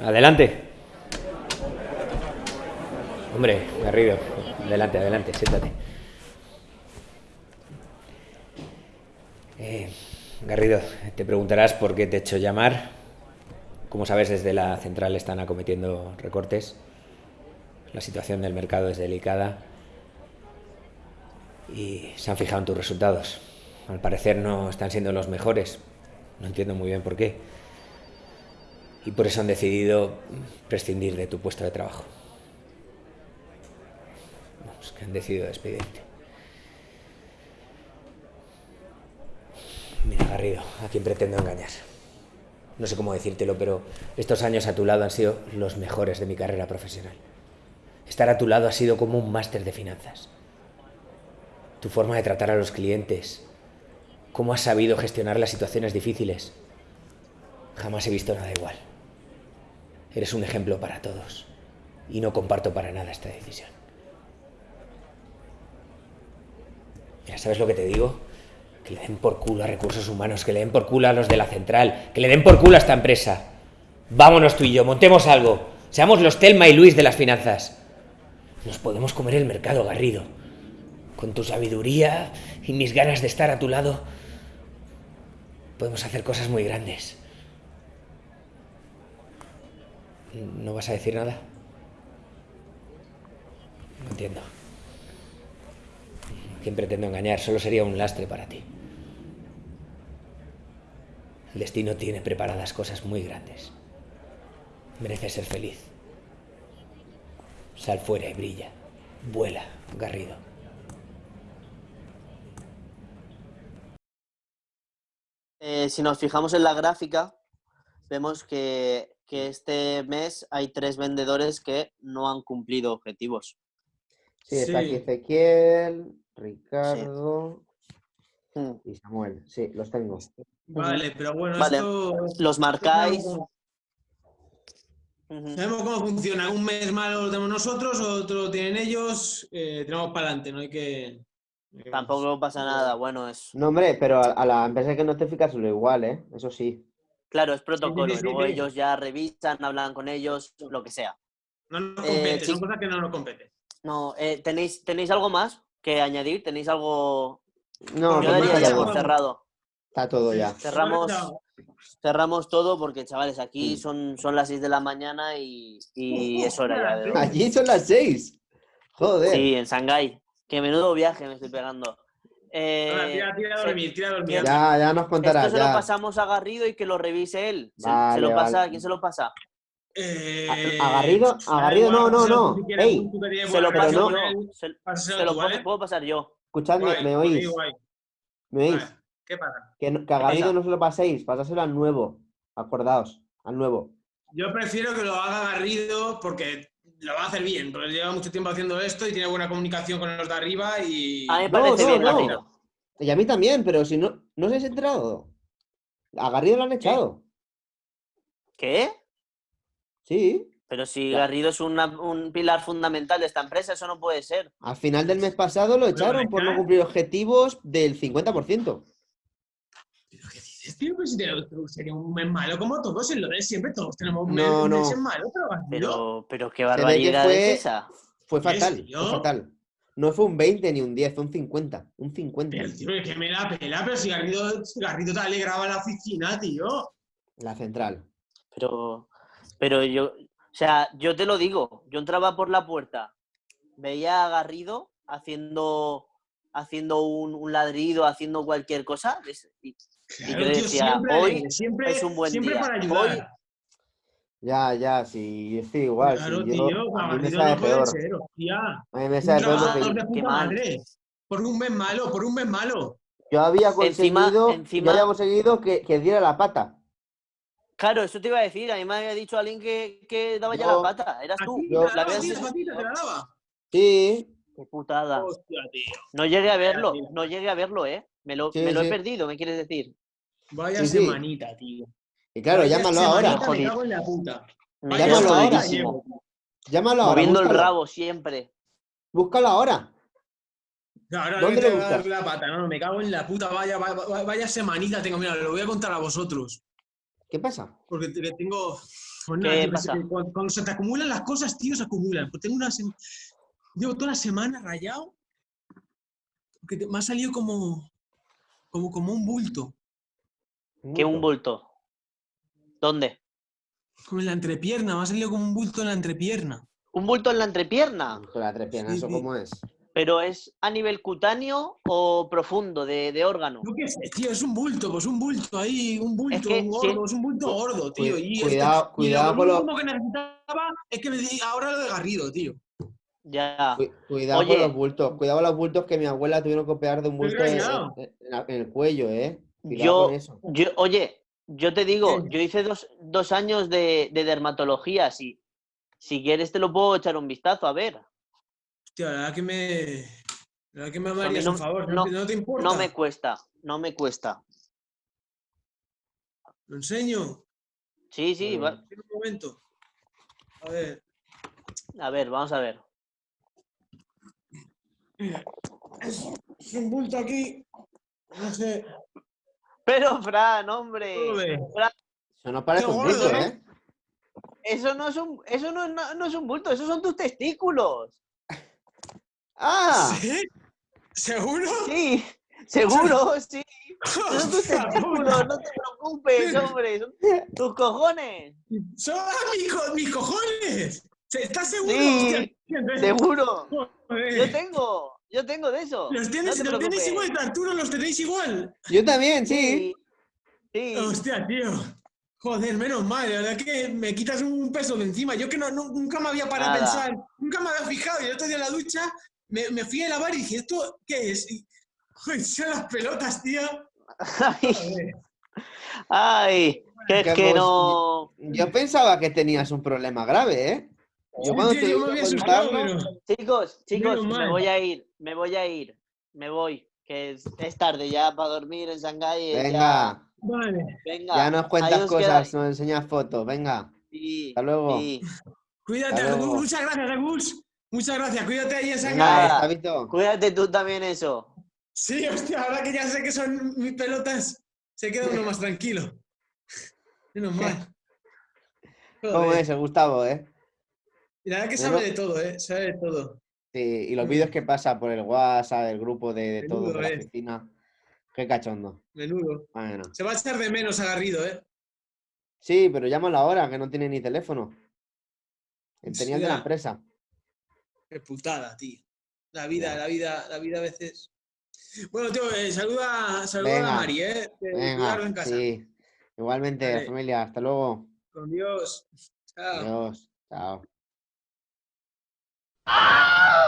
Adelante. Hombre, Garrido, adelante, adelante, siéntate. Eh, Garrido, te preguntarás por qué te he hecho llamar. Como sabes, desde la central están acometiendo recortes. La situación del mercado es delicada. Y se han fijado en tus resultados. Al parecer no están siendo los mejores. No entiendo muy bien por qué. Y por eso han decidido prescindir de tu puesto de trabajo. Vamos, que han decidido despedirte. Mira, Garrido, ¿a quién pretendo engañar? No sé cómo decírtelo, pero estos años a tu lado han sido los mejores de mi carrera profesional. Estar a tu lado ha sido como un máster de finanzas. Tu forma de tratar a los clientes, cómo has sabido gestionar las situaciones difíciles. Jamás he visto nada igual. Eres un ejemplo para todos y no comparto para nada esta decisión. Mira, ¿sabes lo que te digo? Que le den por culo a recursos humanos, que le den por culo a los de la central, que le den por culo a esta empresa. Vámonos tú y yo, montemos algo. Seamos los Telma y Luis de las finanzas. Nos podemos comer el mercado, Garrido. Con tu sabiduría y mis ganas de estar a tu lado, podemos hacer cosas muy grandes. ¿No vas a decir nada? No entiendo. ¿Quién pretendo engañar? Solo sería un lastre para ti. El destino tiene preparadas cosas muy grandes. Mereces ser feliz. Sal fuera y brilla. Vuela, Garrido. Eh, si nos fijamos en la gráfica, vemos que, que este mes hay tres vendedores que no han cumplido objetivos. Sí, está aquí Ezequiel, Ricardo Hmm. y Samuel. Sí, los tengo. Vale, pero bueno, Vale. esto... Los marcáis. Sabemos cómo funciona. Un mes malo lo tenemos nosotros, otro lo tienen ellos. eh, tenemos para adelante, no hay que... Tampoco pasa nada. Bueno, es. No, hombre, pero a, a la empresa que notificárselo igual, ¿eh? Eso sí. Claro, es protocolo. sí, luego sí. ellos ya revisan, hablan con ellos, lo que sea. No nos Eh, compete, son sí. cosas que no nos competen. No, eh, ¿tenéis, ¿tenéis algo más que añadir? ¿Tenéis algo? No, Yo daría está ya por cerrado. Está todo ya. Cerramos, cerramos todo porque, chavales, aquí Sí. son, son las 6 de la mañana y, y es hora ya de. Allí son las seis. Joder. Sí, en Shanghái. Qué menudo viaje me estoy pegando. Eh, Ahora, tira, tira a dormir, tira a dormir. Ya, ya nos contarás. Esto se lo ya. pasamos a Garrido y que lo revise él. Se, se Vale, lo pasa, vale. ¿quién se lo pasa? Eh, A- a Garrido- a Garrido, no, no, no. si Ey, Se lo paso no- yo. Se, lo tú, puedo, ¿vale? puedo pasar yo. Escuchadme, Guay, ¿me oís? ¿Me oís? Vale, ¿Qué pasa? Que, que a Garrido no se lo paséis, pasárselo al nuevo. Acordaos, al nuevo. Yo prefiero que lo haga Garrido porque lo va a hacer bien, porque lleva mucho tiempo haciendo esto y tiene buena comunicación con los de arriba y... A mí me No, parece no, bien, no. Garrido. Y a mí también, pero si no, no os habéis enterado. A Garrido lo han echado. ¿Qué? Sí. Pero si. Garrido es una- un pilar fundamental de esta empresa, eso no puede ser. Al final del mes pasado lo echaron por no cumplir objetivos del 50%. ¿Pero qué dices, tío? Pues sería un mes malo como todos, en lo de siempre todos tenemos un mes, No, un no. mes malo, pero. Pero, pero qué que barbaridad fue- es esa. Fue ¿En fatal, fue fatal. No fue un 20 ni un 10, fue un 50. Un 50. Pero, tío, es que me la pela, pero si Garrido, Garrido te alegraba la oficina, tío. La central. Pero, pero yo, o sea, yo te lo digo, yo entraba por la puerta, veía a Garrido haciendo, haciendo un, un ladrido, haciendo cualquier cosa, y Claro, yo tío, decía, siempre hoy alegre, siempre, es un buen siempre día, para hoy- ayudar. Ya, ya, sí, yo estoy igual. sí, claro, yo- tío, a mí me Garrido sabe no puede peor. ser, hostia. A mí me Un sabe peor trabajador porque de Qué puta mal. madre. Por un mes malo, por un mes malo. yo había conseguido, encima- yo había conseguido que, que diera la pata. Claro, eso te iba a decir, a mí me había dicho alguien que, que daba ya Yo- la pata, eras tú. Yo- la te la daba. Sí, Qué putada. Hostia, tío. No llegué a verlo, no llegué a verlo, ¿eh? Me lo, Sí, me lo he perdido, ¿me quieres decir? Vaya Sí, sí. semanita, tío. y claro, Vaya llámalo ahora. Me cago en la puta. Llámalo ahora. Llámalo ahora. Moviendo el rabo siempre. Búscalo ahora. ¿Dónde lo tengo que dar buscas? la pata, no, me cago en la puta, vaya, vaya, vaya semanita tengo, mira, lo voy a contar a vosotros. ¿Qué pasa? Porque te- que tengo. Pues que cuando, cuando se te acumulan las cosas, tío, se acumulan. Pues tengo una Llevo toda la semana rayado. Porque te- me ha salido como. Como, como un bulto. Que un bulto. ¿Dónde? Como en la entrepierna. Me ha salido como un bulto en la entrepierna. ¿Un bulto en la entrepierna? Con la entrepierna, Sí, ¿eso sí. cómo es? ¿Pero es a nivel cutáneo o profundo de, de órgano? Yo qué sé, tío, es un bulto, pues un bulto ahí, un bulto, que un gordo, es un bulto gordo, tío. Y este- cuidado- y cuidado lo con lo- que necesitaba es que me di ahora lo de Garrido, tío. Ya. Cu- Cuidado Oye. con los bultos. Cuidado con los bultos que mi abuela tuvieron que operar de un bulto en, rayado. en- en la- en el cuello, ¿eh? Cuidado Yo, con eso. yo, oye, yo te digo, yo hice dos, dos años de, de dermatología, si, si quieres te lo puedo echar un vistazo, a ver. Hostia, la verdad que me. La verdad que me amarías no- un favor, no- ¿no, te- importa? No me cuesta, no me cuesta. Lo enseño. Sí, sí, va- un momento. A ver. a ver, vamos a ver. Es, es un bulto aquí. No sé. Pero, Fran, hombre. Eso no parece un bulto, ¿no? ¿eh? eso no es un, eso no, no- no es un bulto, esos son tus testículos. ¡Ah! ¿Sí? ¿Seguro? Sí, seguro, sí. Esos son tus testículos, no te preocupes, hombre. Son tus cojones. ¡Son mis, co- mis cojones! ¿Estás seguro? Sí, Hostia, Seguro. joder. Yo tengo, yo tengo de eso. Los, no tienes, te los igual, Arturo, los tenéis igual. Yo también, sí. Sí. Sí. Hostia, tío. Joder, menos mal, la verdad que me quitas un peso de encima. Yo que no, no- nunca me había parado a pensar, nunca me había fijado. Y el otro día en la ducha me, me fui a lavar y dije, ¿esto qué es? Y, joder, son las pelotas, tío. Ay, ay, que Que es que no. Yo pensaba que tenías un problema grave, ¿eh? Yo Sí, cuando te yo me a había asustado, pero... Chicos, chicos, me mal. voy a ir, me voy a ir, me voy, que es, es tarde ya para dormir en Shanghái. eh, Venga, Vale. Ya, venga. ya nos cuentas cosas, nos enseñas fotos, venga. Sí, Hasta luego. sí. Cuídate, Hasta luego. Agus. Muchas gracias, Agus. Muchas gracias. Cuídate ahí en Shanghái. Cuídate tú también eso. Sí, hostia, ahora que ya sé que son mis pelotas, se queda uno más tranquilo. Menos mal. ¿Cómo es Gustavo, eh? Y la verdad que sabe de todo, ¿eh? Sabe de todo. Sí, y los vídeos que pasa por el WhatsApp, el grupo de, de todos de la oficina. Qué cachondo. Menudo. Bueno. Se va a echar de menos a Garrido, ¿eh? Sí, pero llámalo ahora, que no tiene ni teléfono. Él tenía el de la empresa. Qué putada, tío. La vida, la vida, la vida a veces. Bueno, tío, eh, saluda, saluda Venga, a Mari, ¿eh? Que Venga, en casa. sí. Igualmente, Vale. familia. Hasta luego. Con Dios. Chao. Adiós. Chao. Oh!